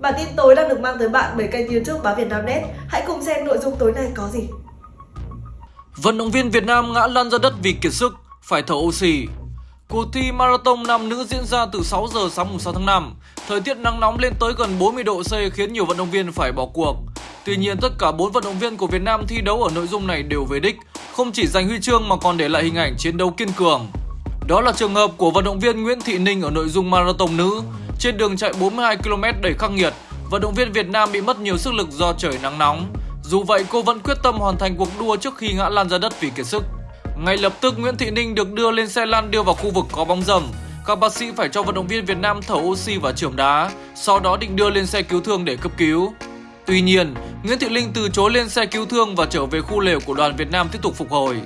Bản tin tối đang được mang tới bạn bởi kênh youtube Báo Việt Nam Net. Hãy cùng xem nội dung tối nay có gì. Vận động viên Việt Nam ngã lăn ra đất vì kiệt sức, phải thở oxy. Cuộc thi marathon nam nữ diễn ra từ 6 giờ sáng 6 tháng 5. Thời tiết nắng nóng lên tới gần 40 độ C khiến nhiều vận động viên phải bỏ cuộc. Tuy nhiên, tất cả 4 vận động viên của Việt Nam thi đấu ở nội dung này đều về đích, không chỉ giành huy chương mà còn để lại hình ảnh chiến đấu kiên cường. Đó là trường hợp của vận động viên Nguyễn Thị Ninh ở nội dung marathon nữ. Trên đường chạy 42 km đầy khắc nghiệt, vận động viên Việt Nam bị mất nhiều sức lực do trời nắng nóng. Dù vậy, cô vẫn quyết tâm hoàn thành cuộc đua trước khi ngã lăn ra đất vì kiệt sức. Ngay lập tức, Nguyễn Thị Ninh được đưa lên xe lăn đưa vào khu vực có bóng rầm. Các bác sĩ phải cho vận động viên Việt Nam thở oxy và chườm đá, sau đó định đưa lên xe cứu thương để cấp cứu. Tuy nhiên, Nguyễn Thị Linh từ chối lên xe cứu thương và trở về khu lều của đoàn Việt Nam tiếp tục phục hồi.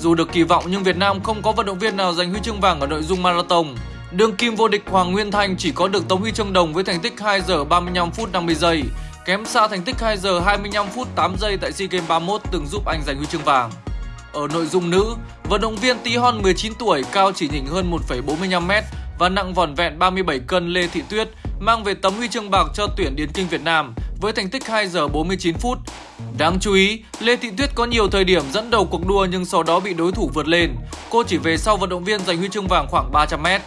Dù được kỳ vọng nhưng Việt Nam không có vận động viên nào giành huy chương vàng ở nội dung marathon. Đương kim vô địch Hoàng Nguyên Thanh chỉ có được tấm huy chương đồng với thành tích 2 giờ 35 phút 50 giây, kém xa thành tích 2 giờ 25 phút 8 giây tại SEA Games 31 từng giúp anh giành huy chương vàng. Ở nội dung nữ, vận động viên Tí Hon 19 tuổi, cao chỉ nhỉnh hơn 1,45m và nặng vỏn vẹn 37 cân Lê Thị Tuyết mang về tấm huy chương bạc cho tuyển điền kinh Việt Nam với thành tích 2 giờ 49 phút. Đáng chú ý, Lê Thị Tuyết có nhiều thời điểm dẫn đầu cuộc đua nhưng sau đó bị đối thủ vượt lên. Cô chỉ về sau vận động viên giành huy chương vàng khoảng 300m.